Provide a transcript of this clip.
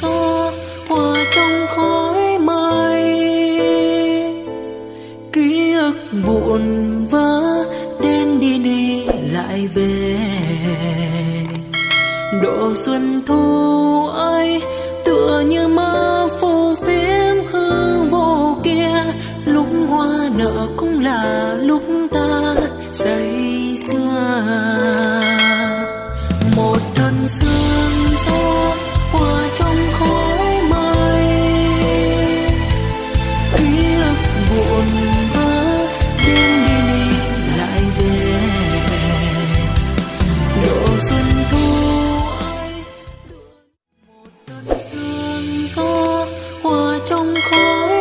gió qua trong khói mây. Ký ức vụn vỡ đến đi đi lại về. Độ xuân thu ấy tựa như mơ phù phiếm hư vô kia. Lúc hoa nở cũng là lúc ta say xưa một thân sương gió trong khói